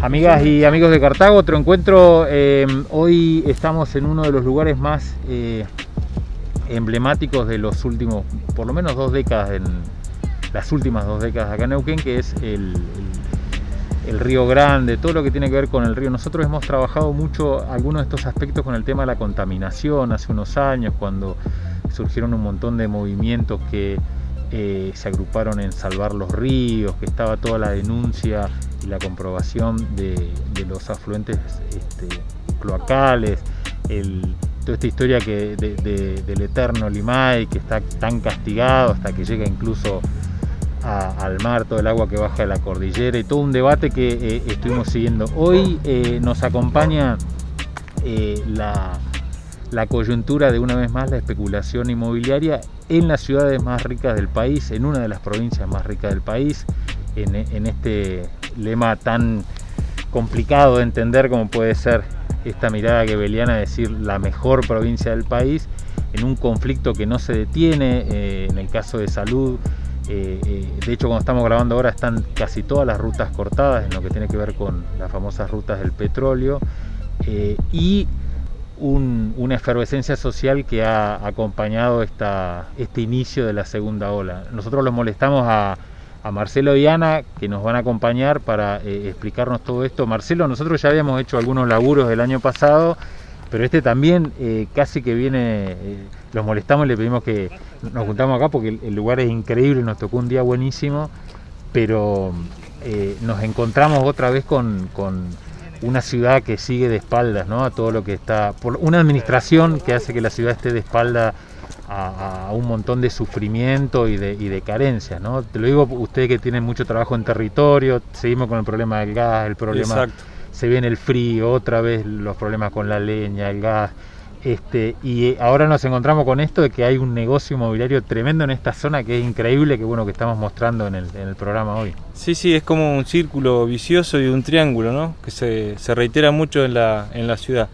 Amigas y amigos de Cartago, otro encuentro. Eh, hoy estamos en uno de los lugares más eh, emblemáticos de los últimos, por lo menos dos décadas, en las últimas dos décadas acá en Neuquén, que es el, Río Grande, todo lo que tiene que ver con el río. Nosotros hemos trabajado mucho algunos de estos aspectos con el tema de la contaminación hace unos años, cuando surgieron un montón de movimientos que eh, se agruparon en salvar los ríos, que estaba toda la denuncia la comprobación de, los afluentes este, cloacales, toda esta historia que, del eterno Limay, que está tan castigado hasta que llega incluso al mar, todo el agua que baja de la cordillera y todo un debate que eh, estuvimos siguiendo. Hoy eh, nos acompaña la la coyuntura de una vez más la especulación inmobiliaria en las ciudades más ricas del país, en una de las provincias más ricas del país, en, este lema tan complicado de entender como puede ser esta mirada gebeliana de decir la mejor provincia del país, en un conflicto que no se detiene, eh, en el caso de salud, eh, eh, de hecho cuando estamos grabando ahora están casi todas las rutas cortadas en lo que tiene que ver con las famosas rutas del petróleo, y una efervescencia social que ha acompañado esta, este inicio de la segunda ola. Nosotros los molestamos a, Marcelo y Ana, que nos van a acompañar para eh, explicarnos todo esto. Marcelo, nosotros ya habíamos hecho algunos laburos el año pasado, pero este también eh, casi que viene, eh, los molestamos y le pedimos que nos juntamos acá porque el, lugar es increíble, nos tocó un día buenísimo, pero nos encontramos otra vez con una ciudad que sigue de espaldas ¿no? a todo lo que está, por una administración que hace que la ciudad esté de espalda a, un montón de sufrimiento y de, y de carencias. ¿no? Te lo digo ustedes que tienen mucho trabajo en territorio, seguimos con el problema del gas, el problema, se viene el frío, otra vez los problemas con la leña, el gas. Este, y ahora nos encontramos con esto de que hay un negocio inmobiliario tremendo en esta zona que es increíble, que bueno que estamos mostrando en el, en el programa hoy. Sí, sí, es como un círculo vicioso y un triángulo, ¿no? Que se, se, reitera mucho en la, en la ciudad.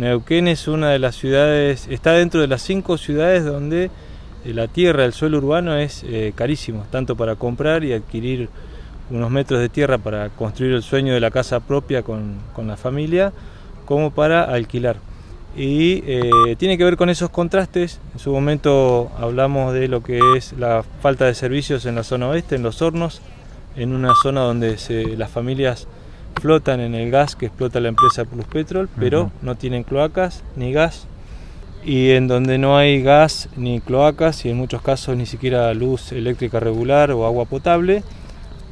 Neuquén es una de las ciudades, está dentro de las cinco ciudades donde eh, la tierra, el suelo urbano es eh, carísimo, tanto para comprar y adquirir unos metros de tierra para construir el sueño de la casa propia con, la familia, como para alquilar y eh, tiene que ver con esos contrastes. En su momento hablamos de lo que es la falta de servicios en la zona oeste, en los hornos, en una zona donde las familias flotan en el gas que explota la empresa Plus Petrol, pero no tienen cloacas ni gas, y en donde no hay gas ni cloacas y en muchos casos ni siquiera luz eléctrica regular o agua potable,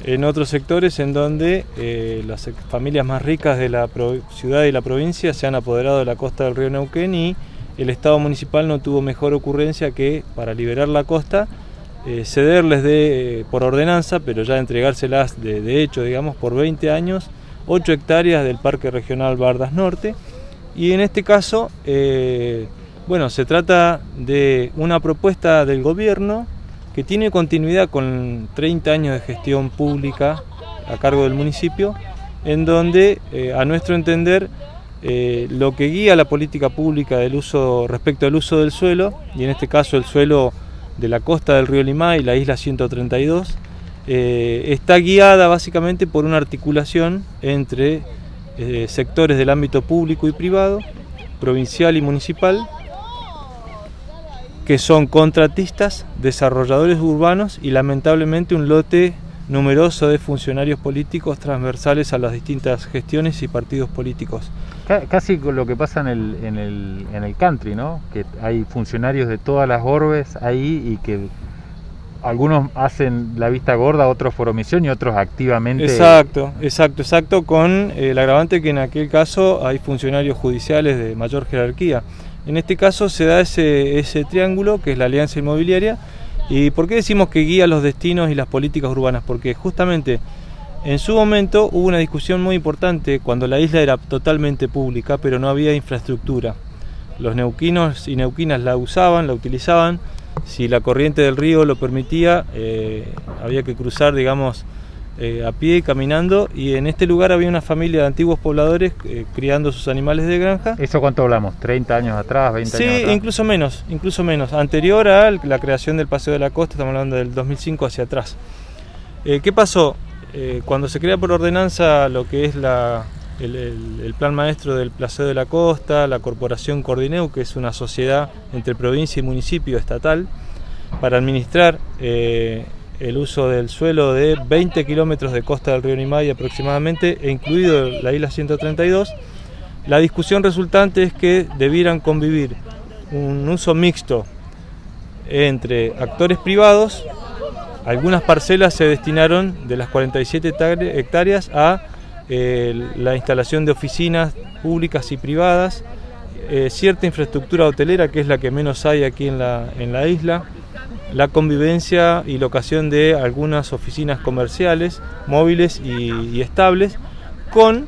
en otros sectores en donde eh, las familias más ricas de la ciudad y la provincia se han apoderado de la costa del río Neuquén y el Estado municipal no tuvo mejor ocurrencia que para liberar la costa eh, cederles de, por ordenanza, pero ya entregárselas de, de, hecho, digamos, por 20 años, 8 hectáreas del Parque Regional Bardas Norte. Y en este caso, eh, bueno, se trata de una propuesta del gobierno que tiene continuidad con 30 años de gestión pública a cargo del municipio, en donde, eh, a nuestro entender, eh, lo que guía la política pública del uso respecto al uso del suelo, y en este caso el suelo de la costa del río Limay, la isla 132, eh, está guiada básicamente por una articulación entre sectores del ámbito público y privado, provincial y municipal, que son contratistas, desarrolladores urbanos y lamentablemente un lote numeroso de funcionarios políticos transversales a las distintas gestiones y partidos políticos. Casi lo que pasa en el, en el, en el country, ¿no? Que hay funcionarios de todas las orbes ahí y que algunos hacen la vista gorda, otros por omisión y otros activamente. Exacto, exacto, exacto, con el agravante que en aquel caso hay funcionarios judiciales de mayor jerarquía. En este caso se da ese, ese triángulo que es la alianza inmobiliaria. ¿Y por qué decimos que guía los destinos y las políticas urbanas? Porque justamente en su momento hubo una discusión muy importante cuando la isla era totalmente pública, pero no había infraestructura. Los neuquinos y neuquinas la usaban, la utilizaban. Si la corriente del río lo permitía, eh, había que cruzar, digamos, eh, a pie, caminando, y en este lugar había una familia de antiguos pobladores eh, criando sus animales de granja. ¿Eso cuánto hablamos? ¿30 años atrás, 20 años atrás? Sí, incluso menos, incluso menos. Anterior a la creación del Paseo de la Costa, estamos hablando del 2005 hacia atrás. ¿Qué pasó? cuando se crea por ordenanza lo que es la, el, plan maestro del Placeo de la Costa, la Corporación Cordineu, que es una sociedad entre provincia y municipio estatal, para administrar eh, el uso del suelo de 20 kilómetros de costa del río Nimay aproximadamente, e incluido la isla 132, la discusión resultante es que debieran convivir un uso mixto entre actores privados, algunas parcelas se destinaron de las 47 hectáreas a la instalación de oficinas públicas y privadas, eh, cierta infraestructura hotelera que es la que menos hay aquí en la, en la isla, la convivencia y locación de algunas oficinas comerciales, móviles y, estables, con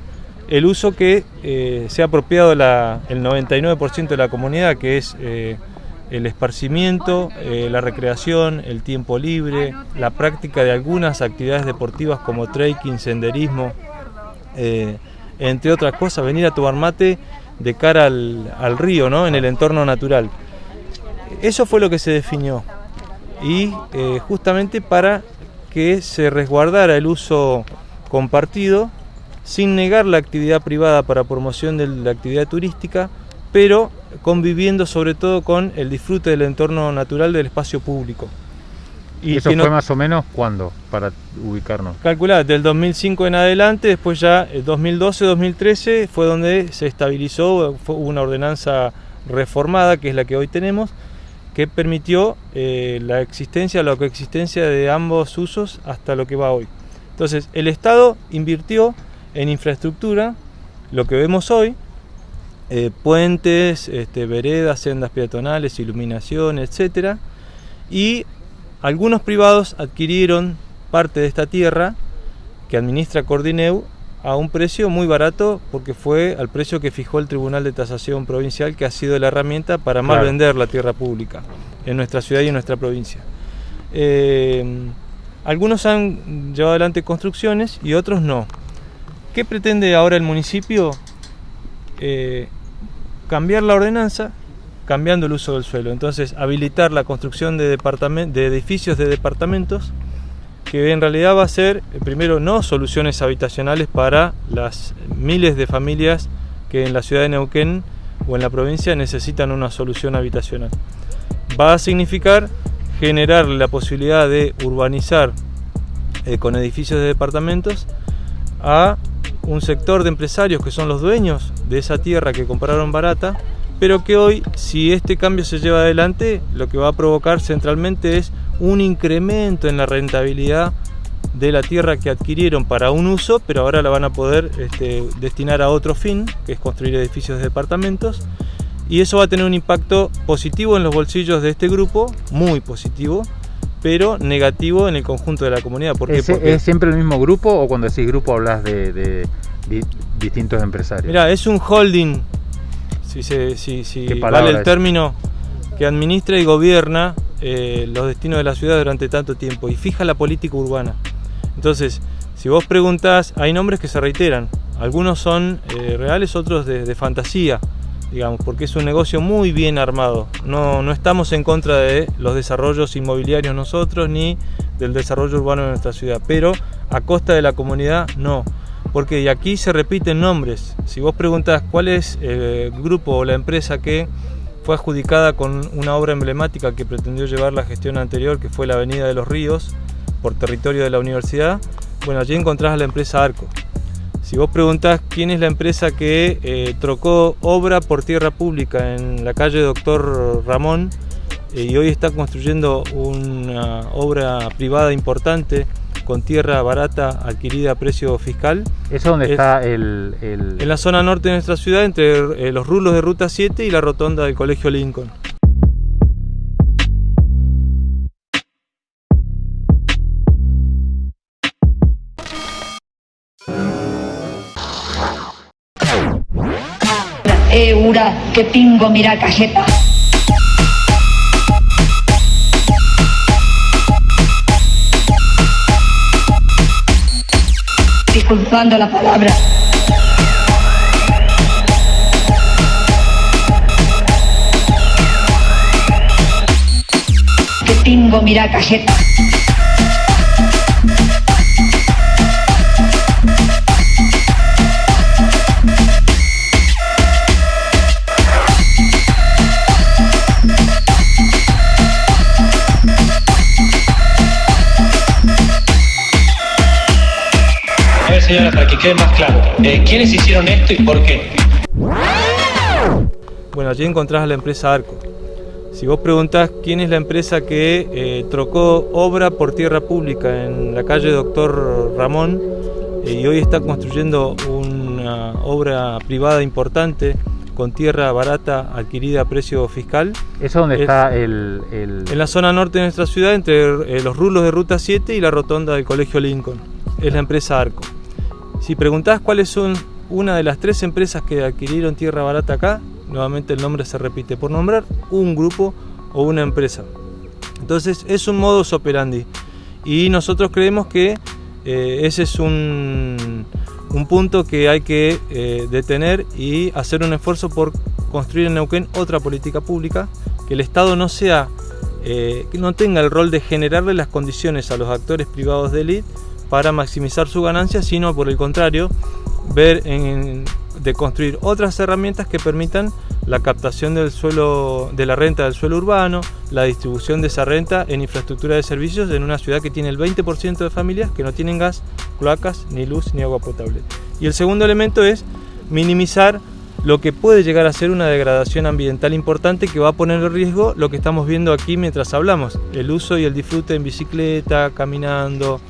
el uso que eh, se ha apropiado el 99% de la comunidad, que es eh, el esparcimiento, la recreación, el tiempo libre, la práctica de algunas actividades deportivas como trekking, senderismo, entre otras cosas, venir a tomar mate de cara al, al río, ¿no? en el entorno natural. Eso fue lo que se definió y eh, justamente para que se resguardara el uso compartido sin negar la actividad privada para promoción de la actividad turística, pero conviviendo sobre todo con el disfrute del entorno natural del espacio público. ¿Y eso fue más o menos cuándo, para ubicarnos? Calculad, del 2005 en adelante, después ya 2012-2013 eh, fue donde se estabilizó, fue una ordenanza reformada, que es la que hoy tenemos, que permitió eh, la existencia, la coexistencia de ambos usos hasta lo que va hoy. Entonces, el Estado invirtió en infraestructura, lo que vemos hoy, eh, puentes, este, veredas, sendas peatonales, iluminación, etc. Y algunos privados adquirieron parte de esta tierra que administra Cordineu a un precio muy barato porque fue al precio que fijó el Tribunal de Tasación Provincial que ha sido la herramienta para mal vender la tierra pública en nuestra ciudad y en nuestra provincia. Eh, algunos han llevado adelante construcciones y otros no. ¿Qué pretende ahora el municipio? Eh, cambiar la ordenanza cambiando el uso del suelo. Entonces, habilitar la construcción de, de edificios de departamentos que en realidad va a ser, eh, primero, no soluciones habitacionales para las miles de familias que en la ciudad de Neuquén o en la provincia necesitan una solución habitacional. Va a significar generar la posibilidad de urbanizar eh, con edificios de departamentos a un sector de empresarios que son los dueños de esa tierra que compraron barata, pero que hoy, si este cambio se lleva adelante, lo que va a provocar centralmente es un incremento en la rentabilidad de la tierra que adquirieron para un uso, pero ahora la van a poder este, destinar a otro fin, que es construir edificios de departamentos. Y eso va a tener un impacto positivo en los bolsillos de este grupo, muy positivo, pero negativo en el conjunto de la comunidad. ¿Por ¿Es, Porque... ¿Es siempre el mismo grupo o cuando decís grupo hablas de, distintos empresarios? Mira, es un holding, si, se, si, si vale el término, que administra y gobierna eh, los destinos de la ciudad durante tanto tiempo y fija la política urbana. Entonces, si vos preguntás, hay nombres que se reiteran. Algunos son eh, reales, otros de, fantasía, digamos, porque es un negocio muy bien armado. No, no estamos en contra de los desarrollos inmobiliarios nosotros ni del desarrollo urbano de nuestra ciudad, pero a costa de la comunidad no. Porque aquí se repiten nombres. Si vos preguntás cuál es el grupo o la empresa que fue adjudicada con una obra emblemática que pretendió llevar la gestión anterior, que fue la Avenida de los Ríos, por territorio de la universidad. Bueno, allí encontrás a la empresa Arco. Si vos preguntás quién es la empresa que eh, trocó obra por tierra pública en la calle Doctor Ramón eh, y hoy está construyendo una obra privada importante con tierra barata adquirida a precio fiscal. ¿Eso dónde está el, En la zona norte de nuestra ciudad, entre eh, los rulos de Ruta 7 y la rotonda del Colegio Lincoln. Eura, que pingo mira cajeta. Disculpando la palabra. Que tengo mira cajeta. Señora, para que quede más claro. Eh, ¿Quiénes hicieron esto y por qué? Bueno, allí encontrás a la empresa Arco. Si vos preguntás quién es la empresa que eh, trocó obra por tierra pública en la calle Doctor Ramón eh, y hoy está construyendo una obra privada importante con tierra barata adquirida a precio fiscal. ¿Eso donde Es- está el, el- En la zona norte de nuestra ciudad, entre eh, los rulos de Ruta 7 y la rotonda del Colegio Lincoln. Es la empresa Arco. Si preguntás cuáles son una de las tres empresas que adquirieron tierra barata acá, nuevamente el nombre se repite, por nombrar un grupo o una empresa. Entonces es un modus operandi. Y nosotros creemos que eh, ese es un, un punto que hay que eh, detener y hacer un esfuerzo por construir en Neuquén otra política pública, que el Estado no sea, eh, que no tenga el rol de generarle las condiciones a los actores privados de élite para maximizar su ganancia, sino por el contrario, ver de construir otras herramientas que permitan la captación del suelo, de la renta del suelo urbano, la distribución de esa renta en infraestructura de servicios en una ciudad que tiene el 20% de familias que no tienen gas, cloacas, ni luz, ni agua potable. Y el segundo elemento es minimizar lo que puede llegar a ser una degradación ambiental importante que va a poner en riesgo lo que estamos viendo aquí mientras hablamos, el uso y el disfrute en bicicleta, caminando,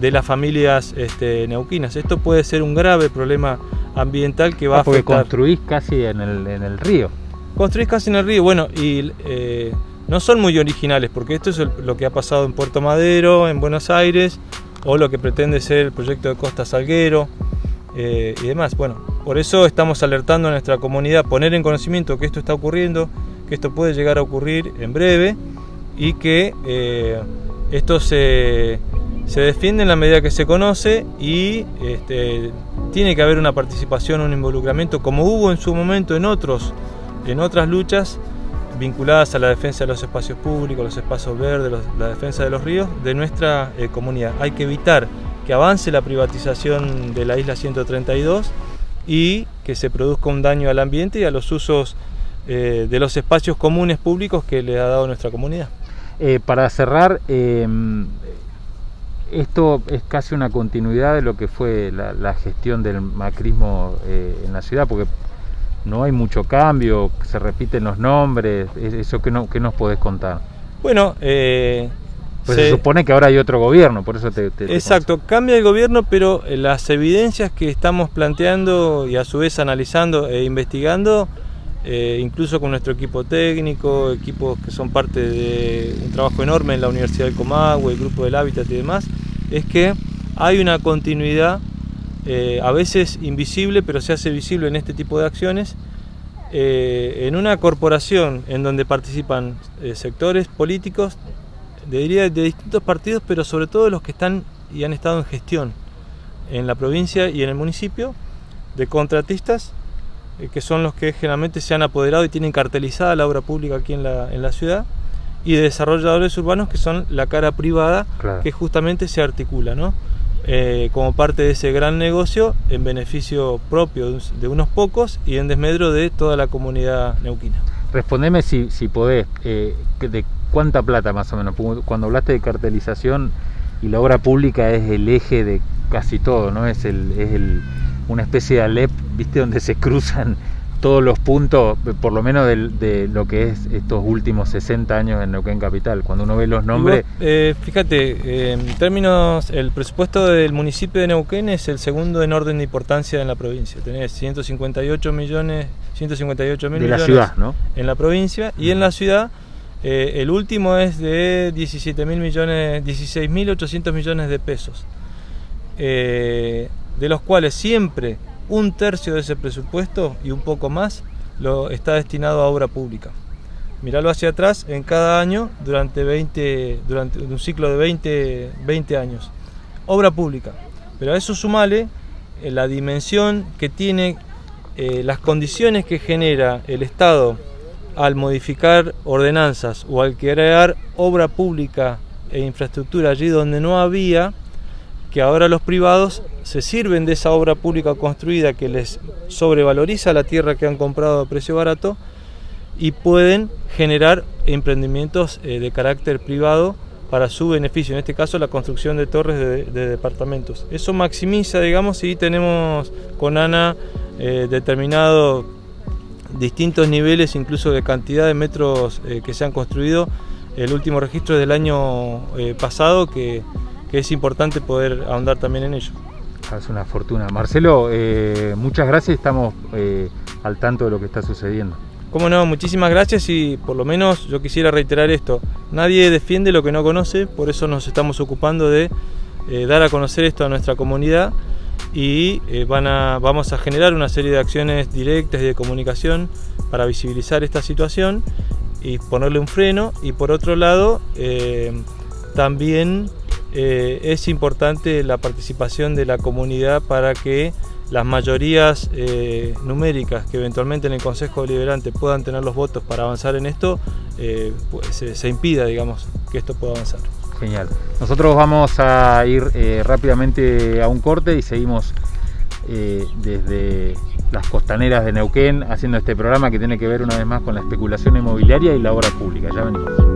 de las familias este, neuquinas. Esto puede ser un grave problema ambiental que va Ah, a porque afectar. construís casi en el, en el río. Construís casi en el río, bueno, y eh, no son muy originales, porque esto es el- lo que ha pasado en Puerto Madero, en Buenos Aires, o lo que pretende ser el proyecto de Costa Salguero eh, y demás. Bueno, por eso estamos alertando a nuestra comunidad, poner en conocimiento que esto está ocurriendo, que esto puede llegar a ocurrir en breve y que eh, esto se, se defiende en la medida que se conoce y este, tiene que haber una participación, un involucramiento, como hubo en su momento en otros, en otras luchas vinculadas a la defensa de los espacios públicos, los espacios verdes, la defensa de los ríos, de nuestra eh, comunidad. Hay que evitar que avance la privatización de la isla 132 y que se produzca un daño al ambiente y a los usos eh, de los espacios comunes públicos que le ha dado nuestra comunidad. Eh, para cerrar, esto es casi una continuidad de lo que fue la, la gestión del macrismo eh, en la ciudad, porque no hay mucho cambio, se repiten los nombres, es- eso que no que nos podés contar. Bueno, eh, Pues se- se supone que ahora hay otro gobierno, por eso te, te- te Exacto, cambia el gobierno, pero eh, las evidencias que estamos planteando y a su vez analizando e investigando, eh, incluso con nuestro equipo técnico, equipos que son parte de un trabajo enorme en la Universidad del Comahue, el Grupo del Hábitat y demás, es que hay una continuidad, eh, a veces invisible, pero se hace visible en este tipo de acciones, eh, en una corporación en donde participan eh, sectores políticos diría de distintos partidos, pero sobre todo los que están y han estado en gestión en la provincia y en el municipio, de contratistas, que son los que generalmente se han apoderado y tienen cartelizada la obra pública aquí en la, en la ciudad, y de desarrolladores urbanos, que son la cara privada, Claro. que justamente se articula, ¿no? Eh, como parte de ese gran negocio en beneficio propio de de unos pocos y en desmedro de toda la comunidad neuquina. Respondeme si, si podés, eh, de cuánta plata más o menos. Cuando hablaste de cartelización y la obra pública es el eje de casi todo, ¿no? Es, el, es el, una especie de Alep, ¿viste? Donde se cruzan todos los puntos, por lo menos de, lo que es estos últimos 60 años en Neuquén Capital. Cuando uno ve los nombres, vos, eh, fíjate, eh, en términos, el presupuesto del municipio de Neuquén es el segundo en orden de importancia en la provincia. Tenés 158 millones, 158 mil de la ciudad, ¿no? en la provincia y en la ciudad eh, el último es de 17 mil millones, 16 mil 800 millones de pesos, eh, de los cuales siempre un tercio de ese presupuesto y un poco más lo está destinado a obra pública. Miralo hacia atrás en cada año durante 20 durante un ciclo de 20, 20 años. Obra pública. Pero a eso sumale eh, la dimensión que tiene eh, las condiciones que genera el Estado al modificar ordenanzas o al crear obra pública e infraestructura allí donde no había, que ahora los privados se sirven de esa obra pública construida que les sobrevaloriza la tierra que han comprado a precio barato y pueden generar emprendimientos eh, de carácter privado para su beneficio, en este caso la construcción de torres de, departamentos. Eso maximiza, digamos, si tenemos con ANA eh, determinado distintos niveles, incluso de cantidad de metros eh, que se han construido. El último registro es del año eh, pasado, que, es importante poder ahondar también en ello. Es una fortuna. Marcelo, muchas gracias, estamos al tanto de lo que está sucediendo. Cómo no, muchísimas gracias y por lo menos yo quisiera reiterar esto. Nadie defiende lo que no conoce, por eso nos estamos ocupando de eh, dar a conocer esto a nuestra comunidad y eh, van a, vamos a generar una serie de acciones directas y de comunicación para visibilizar esta situación y ponerle un freno y por otro lado eh, también es importante la participación de la comunidad para que las mayorías eh, numéricas que eventualmente en el Consejo Deliberante puedan tener los votos para avanzar en esto, eh, pues, se, impida, digamos, que esto pueda avanzar. Genial. Nosotros vamos a ir eh, rápidamente a un corte y seguimos desde las costaneras de Neuquén haciendo este programa que tiene que ver una vez más con la especulación inmobiliaria y la obra pública. Ya venimos.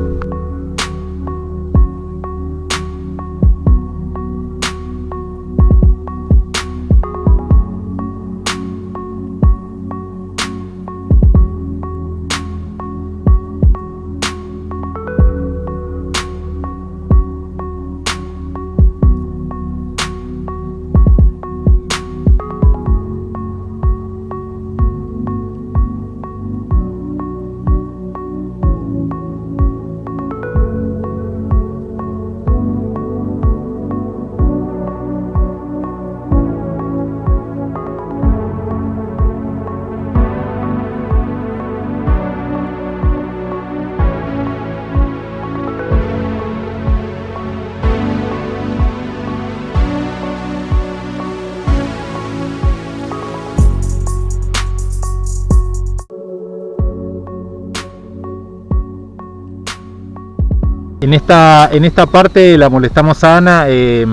En esta, en esta parte la molestamos a Ana. Eh,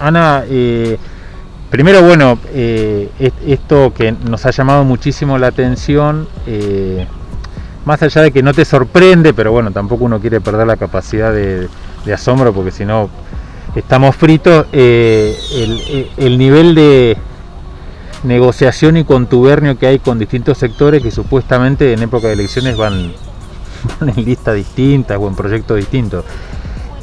Ana, eh, primero, bueno, eh, esto que nos ha llamado muchísimo la atención, más allá de que no te sorprende, pero bueno, tampoco uno quiere perder la capacidad de, asombro porque si no estamos fritos, el, el nivel de negociación y contubernio que hay con distintos sectores que supuestamente en época de elecciones van en lista distintas o en proyectos distintos.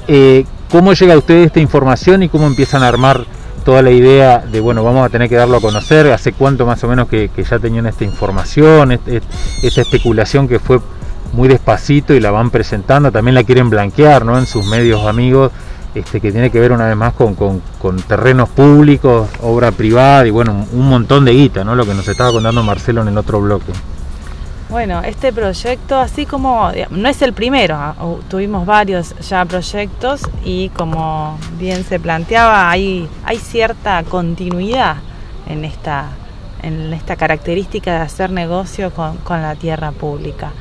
Eh, ¿Cómo llega a ustedes esta información y cómo empiezan a armar toda la idea de, bueno, vamos a tener que darlo a conocer? ¿Hace cuánto más o menos que, ya tenían esta información, esta especulación que fue muy despacito y la van presentando? También la quieren blanquear ¿no? en sus medios amigos. Este, que tiene que ver una vez más con, con, terrenos públicos, obra privada y bueno, un montón de guita, ¿no? Lo que nos estaba contando Marcelo en el otro bloque. Bueno, este proyecto, así como no es el primero, ah, tuvimos varios ya proyectos y como bien se planteaba, hay, cierta continuidad en esta, en esta característica de hacer negocio con la tierra pública.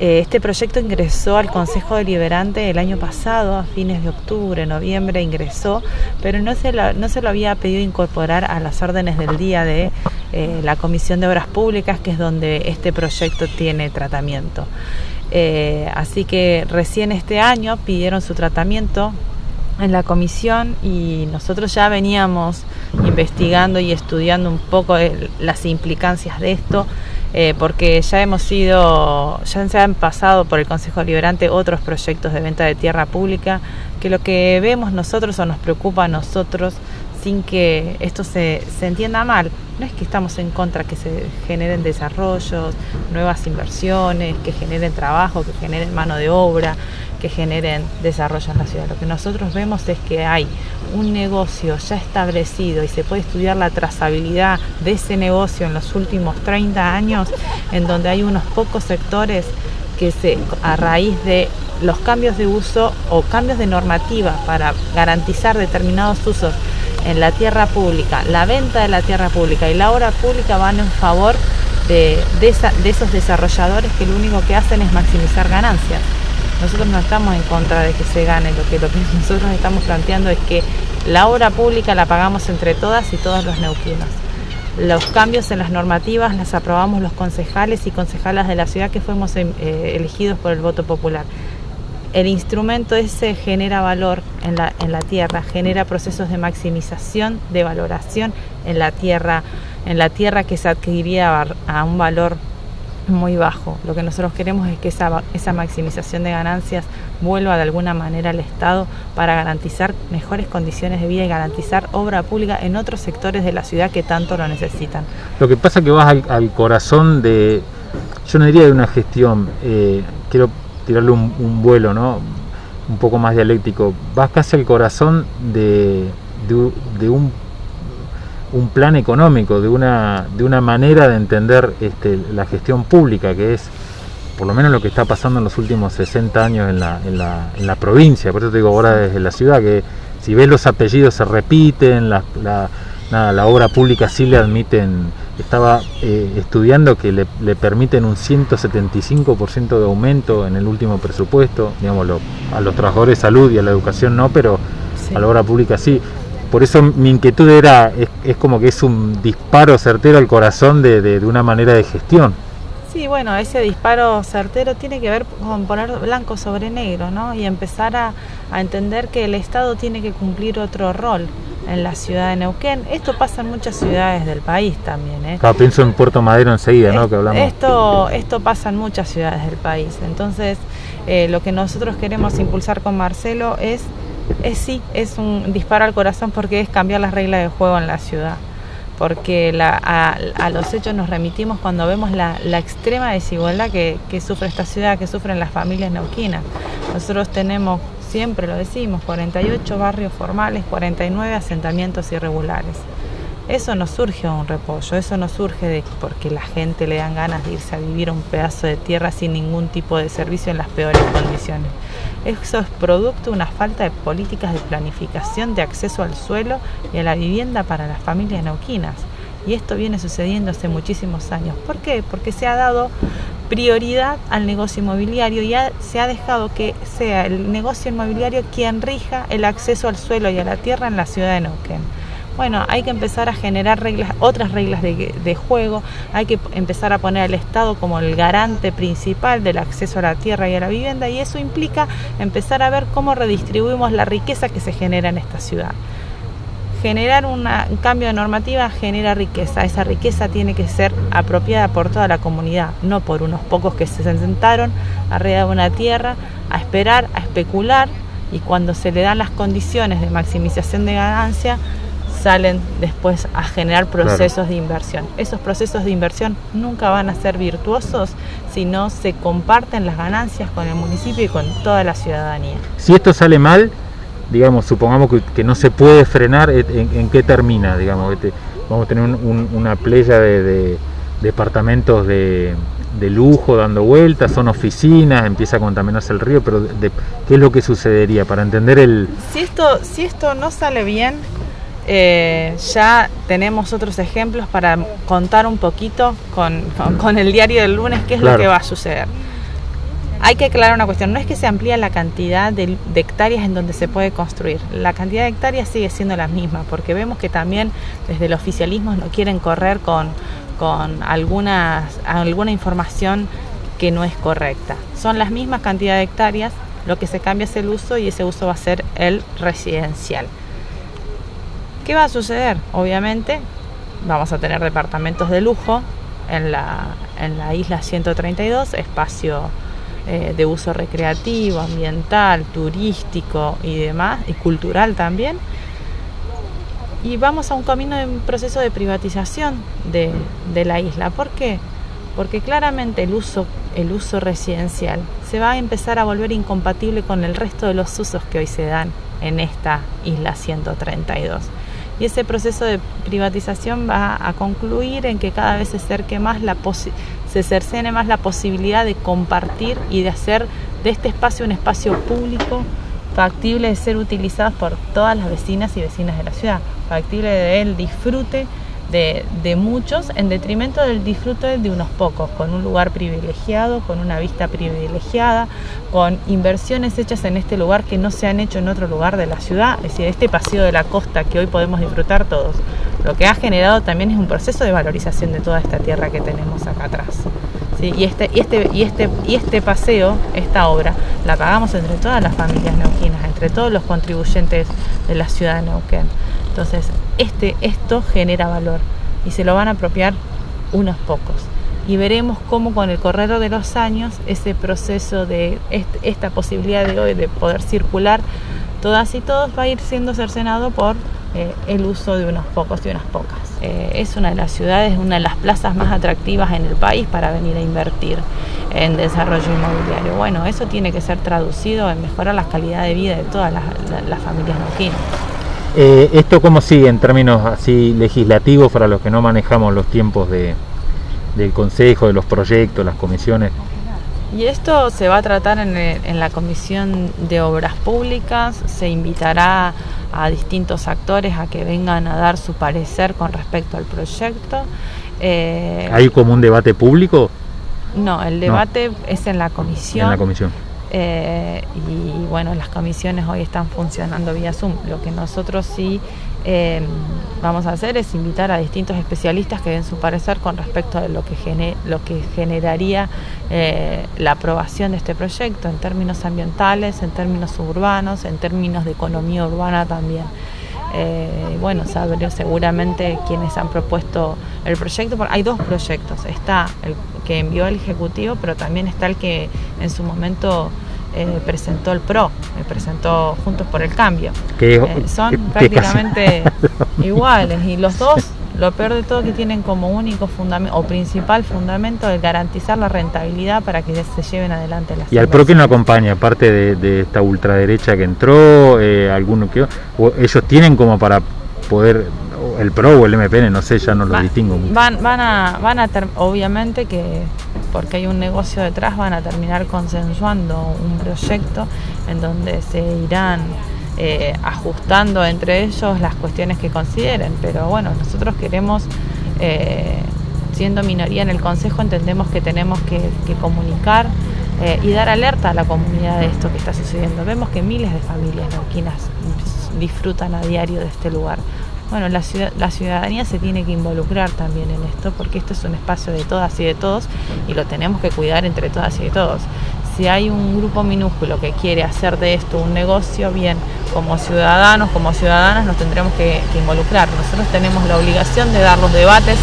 Eh, este proyecto ingresó al Consejo Deliberante el año pasado, a fines de octubre, noviembre ingresó, pero no se, no se lo había pedido incorporar a las órdenes del día de eh, la Comisión de Obras Públicas, que es donde este proyecto tiene tratamiento. Eh, así que recién este año pidieron su tratamiento en la comisión y nosotros ya veníamos investigando y estudiando un poco las implicancias de esto. Eh, porque ya hemos sido, ya se han pasado por el Consejo Liberante otros proyectos de venta de tierra pública, que lo que vemos nosotros o nos preocupa a nosotros, sin que esto se, se entienda mal, no es que estamos en contra que se generen desarrollos, nuevas inversiones, que generen trabajo, que generen mano de obra, que generen desarrollo en la ciudad. Lo que nosotros vemos es que hay un negocio ya establecido y se puede estudiar la trazabilidad de ese negocio en los últimos 30 años, en donde hay unos pocos sectores que se, a raíz de los cambios de uso o cambios de normativa para garantizar determinados usos en la tierra pública, la venta de la tierra pública y la obra pública van en favor de, de esos desarrolladores que lo único que hacen es maximizar ganancias. Nosotros no estamos en contra de que se gane, lo que, lo que nosotros estamos planteando es que la obra pública la pagamos entre todas y todos los neuquinos. Los cambios en las normativas las aprobamos los concejales y concejalas de la ciudad que fuimos eh, elegidos por el voto popular. El instrumento ese genera valor en la, en la tierra, genera procesos de maximización, de valoración en la tierra, en la tierra que se adquiriría a un valor muy bajo. Lo que nosotros queremos es que esa, esa maximización de ganancias vuelva de alguna manera al Estado para garantizar mejores condiciones de vida y garantizar obra pública en otros sectores de la ciudad que tanto lo necesitan. Lo que pasa es que vas al, corazón de, yo no diría de una gestión, eh, tirarle un, un, vuelo, ¿no? Un poco más dialéctico. Vas casi al corazón de, de, de un un plan económico, de una, de una manera de entender este, la gestión pública, que es por lo menos lo que está pasando en los últimos 60 años en la, en la, en la provincia. Por eso te digo ahora desde la ciudad, que si ves los apellidos se repiten, la, la, nada, la obra pública sí le admiten, estaba eh, estudiando que le, le, permiten un 175% de aumento en el último presupuesto, digamos, lo, a los trabajadores de salud y a la educación no, pero sí. a la obra pública sí por eso mi inquietud era, es, es, como que es un disparo certero al corazón de, de, de, una manera de gestión. Sí, bueno, ese disparo certero tiene que ver con poner blanco sobre negro, ¿no? Y empezar a, a entender que el Estado tiene que cumplir otro rol en la ciudad de Neuquén. Esto pasa en muchas ciudades del país también. ¿eh? Pienso en Puerto Madero enseguida, ¿no? Que hablamos. Esto, esto pasa en muchas ciudades del país. Entonces, eh, lo que nosotros queremos impulsar con Marcelo es es sí, es un disparo al corazón porque es cambiar las reglas de juego en la ciudad. Porque la, a, a, los hechos nos remitimos cuando vemos la, la extrema desigualdad que, que, sufre esta ciudad, que sufren las familias neuquinas. Nosotros tenemos, siempre lo decimos, 48 barrios formales, 49 asentamientos irregulares. Eso no surge un repollo, eso no surge de porque la gente le dan ganas de irse a vivir un pedazo de tierra sin ningún tipo de servicio en las peores condiciones. Eso es producto de una falta de políticas de planificación de acceso al suelo y a la vivienda para las familias neuquinas. Y esto viene sucediendo hace muchísimos años. ¿Por qué? Porque se ha dado prioridad al negocio inmobiliario y ha, se ha dejado que sea el negocio inmobiliario quien rija el acceso al suelo y a la tierra en la ciudad de Neuquén bueno, hay que empezar a generar reglas, otras reglas de, de, juego, hay que empezar a poner al Estado como el garante principal del acceso a la tierra y a la vivienda y eso implica empezar a ver cómo redistribuimos la riqueza que se genera en esta ciudad. Generar una, un cambio de normativa genera riqueza, esa riqueza tiene que ser apropiada por toda la comunidad, no por unos pocos que se sentaron arriba de una tierra a esperar, a especular y cuando se le dan las condiciones de maximización de ganancia, salen después a generar procesos claro. de inversión. Esos procesos de inversión nunca van a ser virtuosos si no se comparten las ganancias con el municipio y con toda la ciudadanía. Si esto sale mal, digamos, supongamos que, que no se puede frenar, ¿en, en qué termina? Digamos, este, vamos a tener un, un, una playa de, de departamentos de, de, lujo dando vueltas, son oficinas, empieza a contaminarse el río, pero de, ¿qué es lo que sucedería para entender el... Si esto, si esto no sale bien, eh, ya tenemos otros ejemplos para contar un poquito con, con, con el diario del lunes qué es claro. lo que va a suceder. Hay que aclarar una cuestión, no es que se amplía la cantidad de, hectáreas en donde se puede construir, la cantidad de hectáreas sigue siendo la misma, porque vemos que también desde el oficialismo no quieren correr con, con algunas, alguna información que no es correcta. Son las mismas cantidades de hectáreas, lo que se cambia es el uso y ese uso va a ser el residencial. ¿Qué va a suceder? Obviamente vamos a tener departamentos de lujo en la, en la isla 132, espacio eh, de uso recreativo, ambiental, turístico y demás, y cultural también. Y vamos a un camino de un proceso de privatización de, de la isla. ¿Por qué? Porque claramente el uso, el uso residencial se va a empezar a volver incompatible con el resto de los usos que hoy se dan en esta isla 132 y ese proceso de privatización va a concluir en que cada vez se acerque más la se cercene más la posibilidad de compartir y de hacer de este espacio un espacio público factible de ser utilizado por todas las vecinas y vecinas de la ciudad, factible de el disfrute de, de, muchos en detrimento del disfrute de unos pocos, con un lugar privilegiado, con una vista privilegiada, con inversiones hechas en este lugar que no se han hecho en otro lugar de la ciudad, es decir, este paseo de la costa que hoy podemos disfrutar todos. Lo que ha generado también es un proceso de valorización de toda esta tierra que tenemos acá atrás. Sí, y, este, y, este, y, este, y este paseo, esta obra, la pagamos entre todas las familias neuquinas, entre todos los contribuyentes de la ciudad de Neuquén. Entonces, este, esto genera valor y se lo van a apropiar unos pocos. Y veremos cómo con el correr de los años ese proceso de esta posibilidad de hoy de poder circular todas y todos va a ir siendo cercenado por eh, el uso de unos pocos y unas pocas. Eh, es una de las ciudades, una de las plazas más atractivas en el país para venir a invertir en desarrollo inmobiliario. Bueno, eso tiene que ser traducido en mejorar la calidad de vida de todas las, las familias neuquinas. Eh, ¿Esto cómo sigue en términos así legislativos para los que no manejamos los tiempos de, del Consejo, de los proyectos, las comisiones? Y esto se va a tratar en, en, la Comisión de Obras Públicas, se invitará a distintos actores a que vengan a dar su parecer con respecto al proyecto. Eh, ¿Hay como un debate público? No, el debate no. es en la comisión. En la comisión. Eh, y bueno, las comisiones hoy están funcionando vía Zoom. Lo que nosotros sí eh, vamos a hacer es invitar a distintos especialistas que den su parecer con respecto a lo que, gener, lo que generaría eh, la aprobación de este proyecto en términos ambientales, en términos urbanos, en términos de economía urbana también. Eh, bueno, saber seguramente quienes han propuesto el proyecto. Hay dos proyectos, está el que envió el Ejecutivo, pero también está el que en su momento eh, presentó el PRO, me presentó Juntos por el Cambio. Eh, son prácticamente iguales y los dos, lo peor de todo que tienen como único fundamento o principal fundamento el garantizar la rentabilidad para que se lleven adelante las Y al PRO que no acompaña, aparte de, de, esta ultraderecha que entró, eh, alguno que ellos tienen como para poder el PRO o el MPN, no sé, ya no lo van, distingo mucho. Van, van a, van a obviamente que porque hay un negocio detrás, van a terminar consensuando un proyecto en donde se irán eh, ajustando entre ellos las cuestiones que consideren. Pero bueno, nosotros queremos, eh, siendo minoría en el Consejo, entendemos que tenemos que, comunicar eh, y dar alerta a la comunidad de esto que está sucediendo. Vemos que miles de familias neuquinas disfrutan a diario de este lugar bueno, la, la, ciudadanía se tiene que involucrar también en esto, porque esto es un espacio de todas y de todos y lo tenemos que cuidar entre todas y de todos. Si hay un grupo minúsculo que quiere hacer de esto un negocio, bien, como ciudadanos, como ciudadanas nos tendremos que, involucrar. Nosotros tenemos la obligación de dar los debates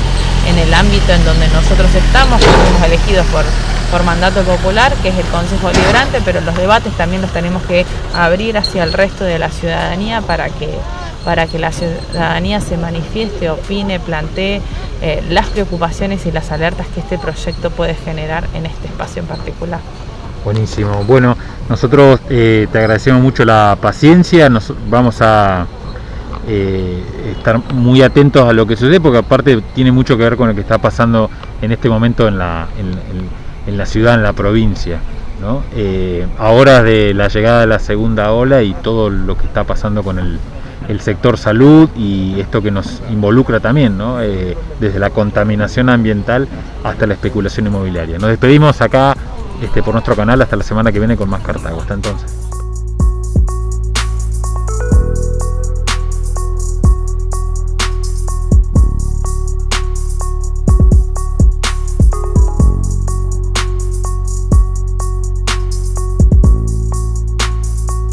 en el ámbito en donde nosotros estamos, que fuimos elegidos por, por mandato popular, que es el Consejo Liberante, pero los debates también los tenemos que abrir hacia el resto de la ciudadanía para que para que la ciudadanía se manifieste, opine, plantee eh, las preocupaciones y las alertas que este proyecto puede generar en este espacio en particular. Buenísimo. Bueno, nosotros eh, te agradecemos mucho la paciencia, nos vamos a eh, estar muy atentos a lo que sucede, porque aparte tiene mucho que ver con lo que está pasando en este momento en la, en, la ciudad, en la provincia. ¿no? Eh, de la llegada de la segunda ola y todo lo que está pasando con el, el sector salud y esto que nos involucra también, ¿no? eh, desde la contaminación ambiental hasta la especulación inmobiliaria. Nos despedimos acá este, por nuestro canal hasta la semana que viene con más Cartago. Hasta entonces.